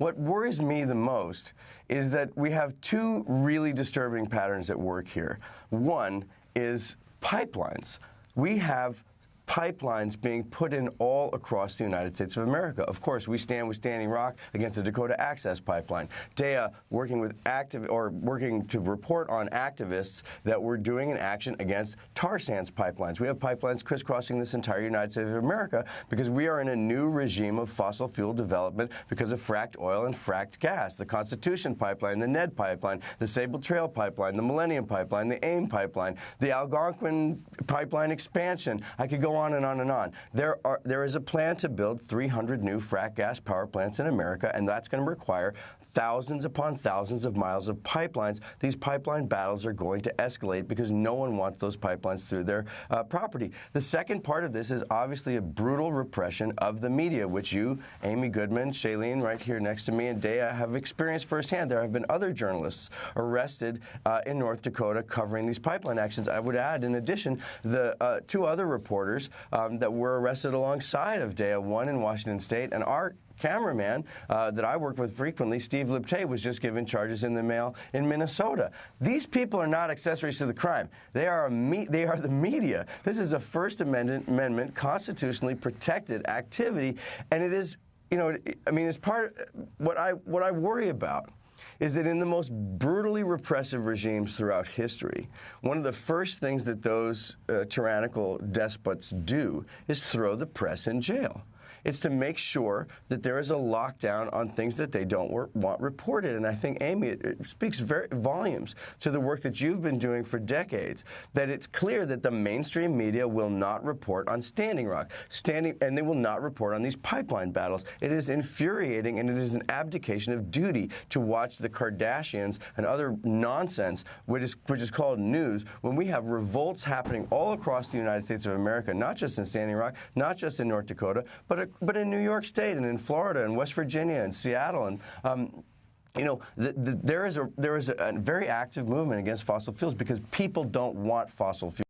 What worries me the most is that we have two really disturbing patterns at work here. One is pipelines. We have pipelines being put in all across the United States of America. Of course, we stand with Standing Rock against the Dakota Access Pipeline. Deia working with active or working to report on activists that we're doing an action against tar sands pipelines. We have pipelines crisscrossing this entire United States of America because we are in a new regime of fossil fuel development because of fracked oil and fracked gas. The Constitution Pipeline, the NED Pipeline, the Sabal Trail Pipeline, the Millennium Pipeline, the AIM Pipeline, the Algonquin Pipeline expansion. I could go on and on and on. There are there is a plan to build 300 new frac gas power plants in America, and that's going to require thousands upon thousands of miles of pipelines. These pipeline battles are going to escalate because no one wants those pipelines through their uh, property. The second part of this is obviously a brutal repression of the media, which you, Amy Goodman, Shailene, right here next to me, and Deia have experienced firsthand. There have been other journalists arrested uh, in North Dakota covering these pipeline actions. I would add, in addition, the uh, two other reporters um, that were arrested alongside of Deia, one in Washington State, and our cameraman uh, that I work with frequently, Steve Liptay, was just given charges in the mail in Minnesota. These people are not accessories to the crime. They are they are the media. This is a First Amendment, Amendment constitutionally protected activity, and it is, you know, I mean, it's part of what I what I worry about is that in the most brutally repressive regimes throughout history, one of the first things that those uh, tyrannical despots do is throw the press in jail. It's to make sure that there is a lockdown on things that they don't want reported. And I think, Amy, it, speaks very volumes to the work that you've been doing for decades, that it's clear that the mainstream media will not report on Standing Rock, standing, and they will not report on these pipeline battles. It is infuriating, and it is an abdication of duty to watch the Kardashians and other nonsense, which is, which is called news, when we have revolts happening all across the United States of America, not just in Standing Rock, not just in North Dakota, but in New York State and in Florida and West Virginia and Seattle and um, you know, the, the, there is a there is a, a very active movement against fossil fuels because people don't want fossil fuels.